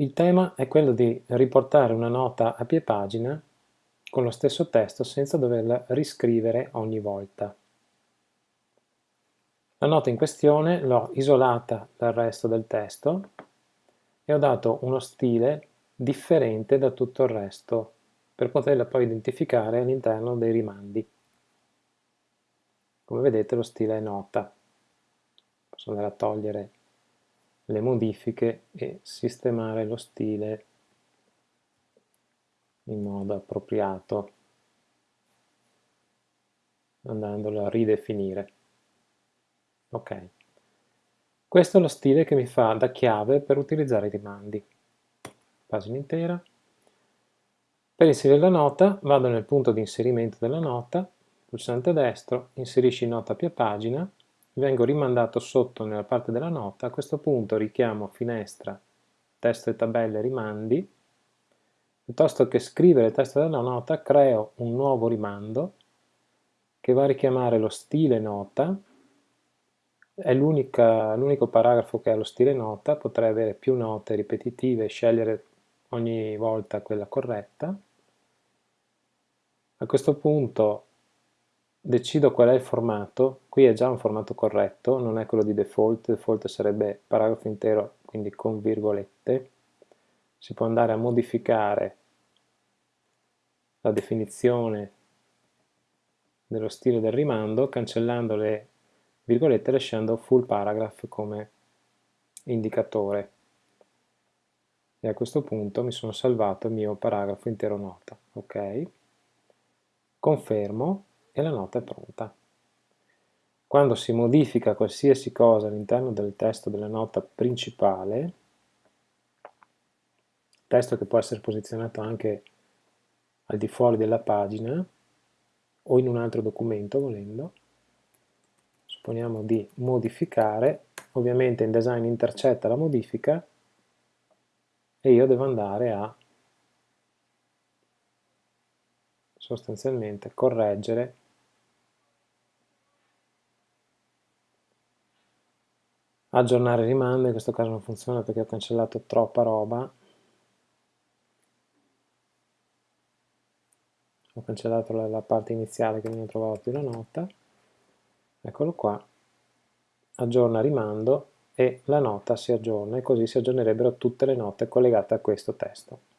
Il tema è quello di riportare una nota a pie pagina con lo stesso testo senza doverla riscrivere ogni volta. La nota in questione l'ho isolata dal resto del testo e ho dato uno stile differente da tutto il resto per poterla poi identificare all'interno dei rimandi. Come vedete lo stile è nota. Posso andare a togliere le modifiche e sistemare lo stile in modo appropriato andandolo a ridefinire. Ok. Questo è lo stile che mi fa da chiave per utilizzare i rimandi. Pagina intera. Per inserire la nota vado nel punto di inserimento della nota, pulsante destro, inserisci nota più pagina vengo rimandato sotto nella parte della nota, a questo punto richiamo finestra, testo e tabelle rimandi, piuttosto che scrivere il testo della nota creo un nuovo rimando che va a richiamare lo stile nota, è l'unico paragrafo che ha lo stile nota, potrei avere più note ripetitive e scegliere ogni volta quella corretta. A questo punto decido qual è il formato, qui è già un formato corretto, non è quello di default, default sarebbe paragrafo intero, quindi con virgolette, si può andare a modificare la definizione dello stile del rimando cancellando le virgolette e lasciando full paragraph come indicatore. E a questo punto mi sono salvato il mio paragrafo intero nota ok? Confermo e la nota è pronta. Quando si modifica qualsiasi cosa all'interno del testo della nota principale, testo che può essere posizionato anche al di fuori della pagina o in un altro documento volendo, supponiamo di modificare, ovviamente InDesign intercetta la modifica e io devo andare a sostanzialmente correggere aggiornare rimando, in questo caso non funziona perché ho cancellato troppa roba. Ho cancellato la, la parte iniziale che non trovavo più la nota. Eccolo qua. Aggiorna rimando e la nota si aggiorna e così si aggiornerebbero tutte le note collegate a questo testo